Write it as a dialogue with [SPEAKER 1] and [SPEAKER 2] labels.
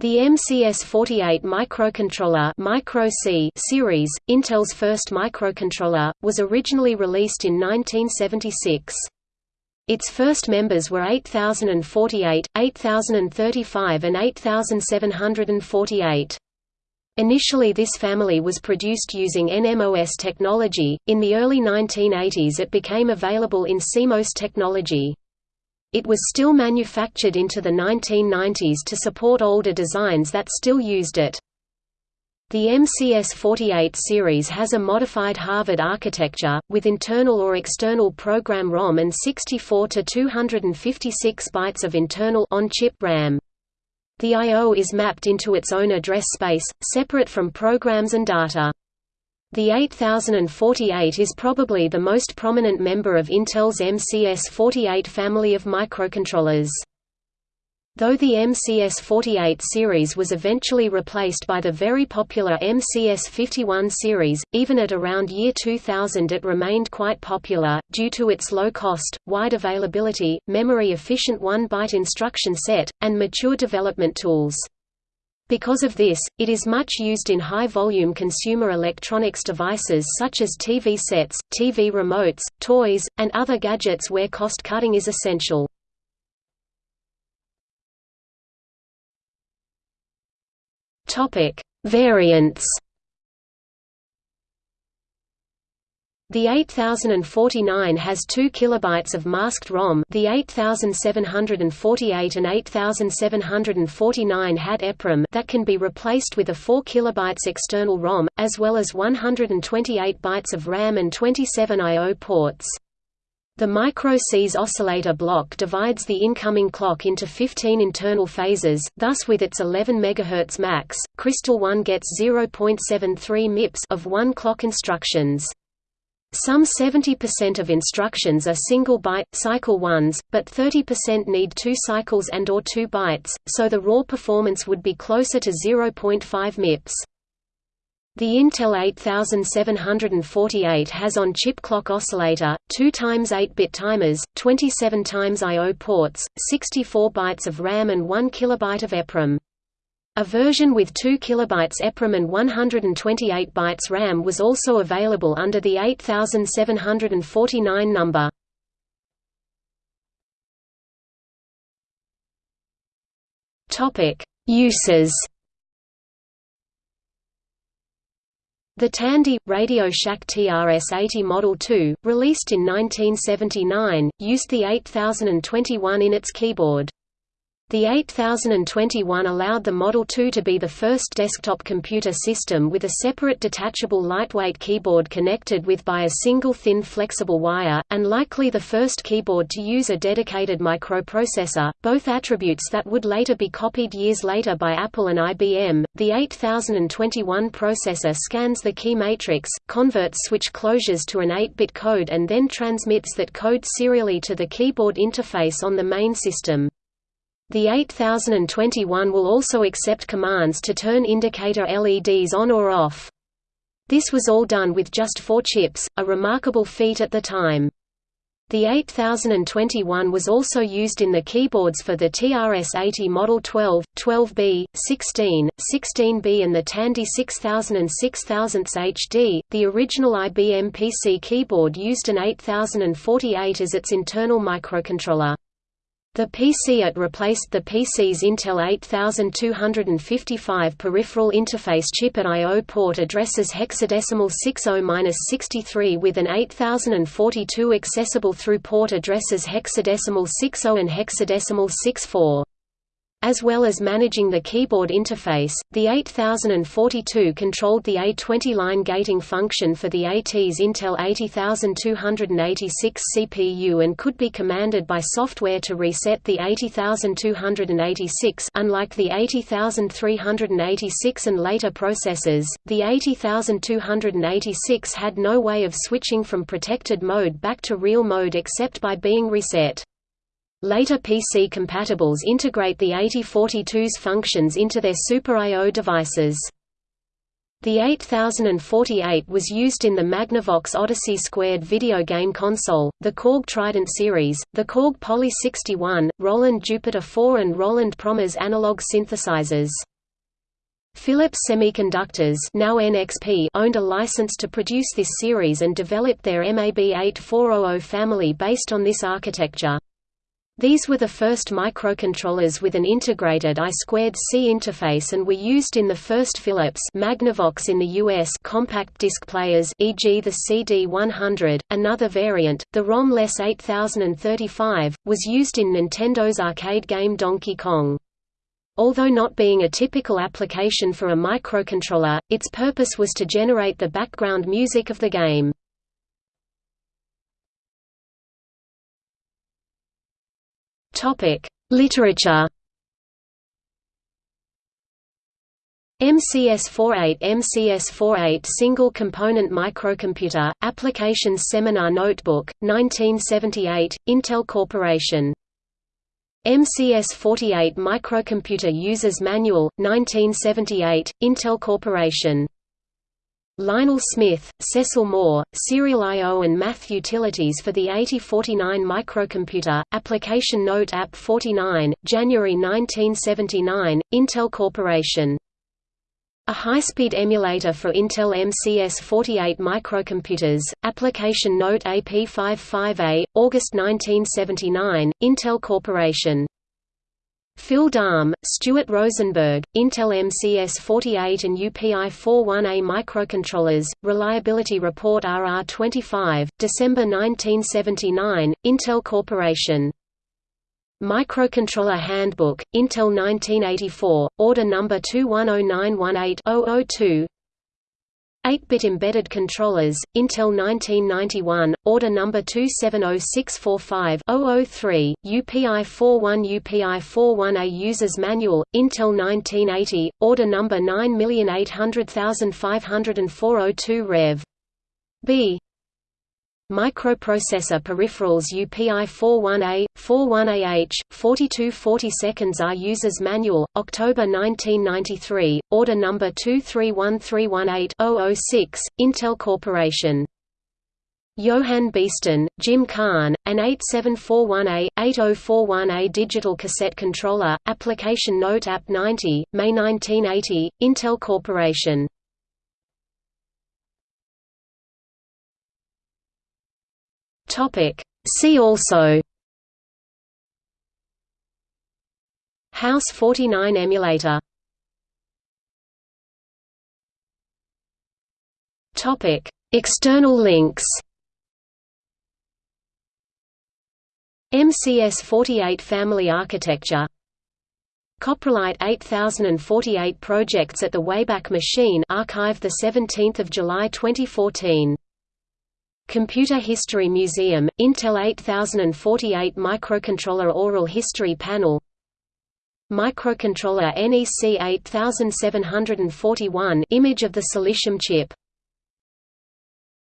[SPEAKER 1] The MCS48 microcontroller Micro -C series, Intel's first microcontroller, was originally released in 1976. Its first members were 8048, 8035 and 8748. Initially this family was produced using NMOS technology, in the early 1980s it became available in CMOS technology. It was still manufactured into the 1990s to support older designs that still used it. The MCS-48 series has a modified Harvard architecture, with internal or external program ROM and 64 to 256 bytes of internal on-chip RAM. The I.O. is mapped into its own address space, separate from programs and data. The 8048 is probably the most prominent member of Intel's MCS48 family of microcontrollers. Though the MCS48 series was eventually replaced by the very popular MCS51 series, even at around year 2000 it remained quite popular, due to its low cost, wide availability, memory-efficient 1-byte instruction set, and mature development tools. Because of this, it is much used in high-volume consumer electronics devices such as TV sets, TV remotes, toys, and other gadgets where cost-cutting is essential. Variants The 8049 has 2 kilobytes of masked ROM. The 8748 and 8749 had EPROM that can be replaced with a 4 kilobytes external ROM, as well as 128 bytes of RAM and 27 I/O ports. The Micro-C's oscillator block divides the incoming clock into 15 internal phases, thus with its 11 MHz max, Crystal 1 gets 0.73 MIPS of 1 clock instructions. Some 70% of instructions are single-byte, cycle ones, but 30% need two cycles and or 2 bytes, so the raw performance would be closer to 0.5 MIPS. The Intel 8748 has on-chip clock oscillator, 2 times 8-bit timers, 27 times I/O ports, 64 bytes of RAM and 1 kilobyte of EPROM. A version with 2 KB EPROM and 128 bytes RAM was also available under the 8749 number. Uses. The Tandy Radio Shack TRS-80 Model 2, released in 1979, used the 8021 in its keyboard. The 8021 allowed the Model 2 to be the first desktop computer system with a separate detachable lightweight keyboard connected with by a single thin flexible wire, and likely the first keyboard to use a dedicated microprocessor, both attributes that would later be copied years later by Apple and IBM. The 8021 processor scans the key matrix, converts switch closures to an 8-bit code and then transmits that code serially to the keyboard interface on the main system. The 8021 will also accept commands to turn indicator LEDs on or off. This was all done with just four chips, a remarkable feat at the time. The 8021 was also used in the keyboards for the TRS-80 Model 12, 12B, 16, 16B and the Tandy 6000 and 6000 HD. The original IBM PC keyboard used an 8048 as its internal microcontroller. The PC-AT replaced the PC's Intel 8255 peripheral interface chip at I.O. port addresses hexadecimal 60-63 with an 8042 accessible through port addresses hexadecimal 60 and hexadecimal 64. As well as managing the keyboard interface, the 8042 controlled the A20 line gating function for the AT's Intel 80286 CPU and could be commanded by software to reset the 80286 unlike the 80386 and later processors, the 80286 had no way of switching from protected mode back to real mode except by being reset. Later PC compatibles integrate the 8042's functions into their Super I.O. devices. The 8048 was used in the Magnavox Odyssey Squared video game console, the Korg Trident series, the Korg Poly 61, Roland Jupiter 4 and Roland ProMars analog synthesizers. Philips Semiconductors now NXP owned a license to produce this series and developed their MAB8400 family based on this architecture. These were the first microcontrollers with an integrated I2C interface and were used in the first Philips Magnavox in the US compact disc players e.g. the CD100. Another variant, the ROM-less 8035, was used in Nintendo's arcade game Donkey Kong. Although not being a typical application for a microcontroller, its purpose was to generate the background music of the game. Topic: Literature. MCS48 MCS48 Single Component Microcomputer, Applications Seminar Notebook, 1978, Intel Corporation. MCS48 Microcomputer Users Manual, 1978, Intel Corporation. Lionel Smith, Cecil Moore, Serial I.O. and Math Utilities for the 8049 microcomputer, Application Note App 49, January 1979, Intel Corporation. A high-speed emulator for Intel MCS48 microcomputers, Application Note AP55A, August 1979, Intel Corporation. Phil Dahm, Stuart Rosenberg, Intel MCS48 and UPI41A microcontrollers, Reliability Report RR25, December 1979, Intel Corporation. Microcontroller Handbook, Intel 1984, Order Number 210918-002 8-bit embedded controllers, Intel 1991, order number 270645-003, UPI-41 UPI-41A User's Manual, Intel 1980, order number 9800504-02 Rev. B. Microprocessor peripherals UPI 41A, 41AH, 4240 seconds are User's Manual, October 1993, order number 231318-006, Intel Corporation. Johann Beeston, Jim Kahn, an 8741A, 8041A digital cassette controller, application note App 90, May 1980, Intel Corporation. Topic. See also. House 49 emulator. Topic. External links. MCS48 family architecture. Coprolite 8048 projects at the Wayback Machine archived 17 July 2014 Computer History Museum, Intel 8048 Microcontroller Oral History Panel. Microcontroller NEC 8741 image of the silicium chip